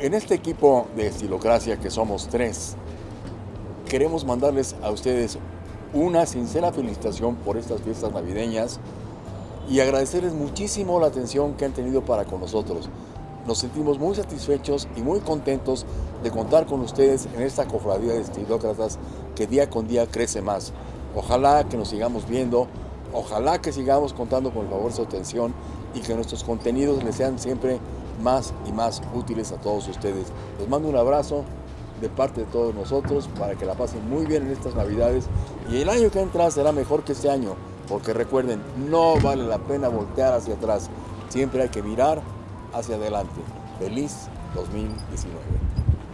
En este equipo de Estilocracia, que somos tres, queremos mandarles a ustedes una sincera felicitación por estas fiestas navideñas y agradecerles muchísimo la atención que han tenido para con nosotros. Nos sentimos muy satisfechos y muy contentos de contar con ustedes en esta cofradía de estilócratas que día con día crece más. Ojalá que nos sigamos viendo, ojalá que sigamos contando con el favor de su atención y que nuestros contenidos les sean siempre más y más útiles a todos ustedes. Les mando un abrazo de parte de todos nosotros para que la pasen muy bien en estas navidades y el año que entra será mejor que este año porque recuerden, no vale la pena voltear hacia atrás, siempre hay que mirar hacia adelante. Feliz 2019.